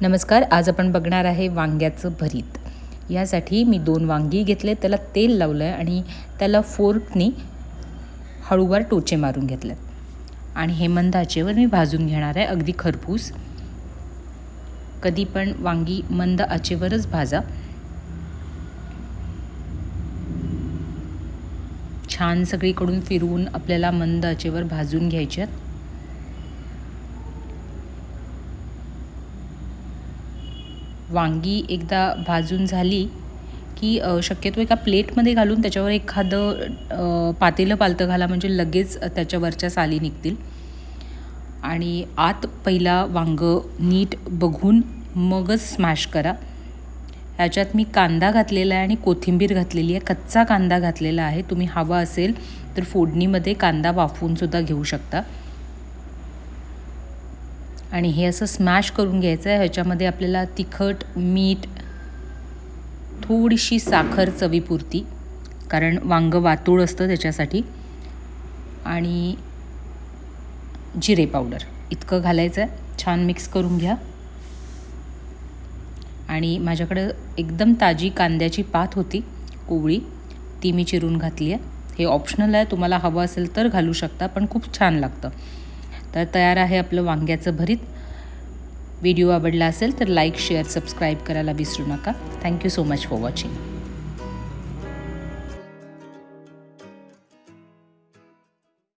नमस्कार आज आपण बघणार आहे वांग्याचं भरीत. यासाठी मी दोन वांगी घेतले त्याला तेल लावलं आहे आणि त्याला फोर्कनी हळूवार टोचे मारून घेतल्यात आणि हे मंद आचेवर मी भाजून घेणार आहे अगदी खरपूस. कधी पण वांगी मंद आचेवरच भाजा. छान सगळीकडून फिरवून आपल्याला मंद आचेवर भाजून घ्यायच्यात वांगी एकदा भाजून झाली की शक्यतो एका प्लेटमध्ये घालून त्याच्यावर एखादं पातेलं पालतं घाला म्हणजे लगेच त्याच्यावरच्या साली निघतील. आणि आत पहिला वांग नीट बघून मगच स्मॅश करा. ह्याच्यात मी कांदा घातलेला आहे आणि कोथिंबीर घातलेली आहे. कच्चा कांदा घातलेला आहे. तुम्ही हवा असेल तर फोडणीमध्ये कांदा वाफवूनसुद्धा घेऊ शकता. आणि हे असं स्मॅश करून घ्यायचं आहे ह्याच्यामध्ये आपल्याला तिखट मीठ थोडीशी साखर चवीपुरती कारण वांगं वातूळ असतं त्याच्यासाठी. आणि जिरे पावडर इतकं घालायचं आहे छान मिक्स करून घ्या. आणि माझ्याकडं एकदम ताजी कांद्याची पात होती कोवळी. ती मी चिरून घातली आहे हे ऑप्शनल आहे. तुम्हाला हवं असेल तर घालू शकता पण खूप छान लागतं. तर तयार आहे आपलं वांग्याचं भरीत. व्हिडिओ आवडला असेल तर लाईक शेअर सबस्क्राईब करायला विसरू नका. Thank you so much for watching.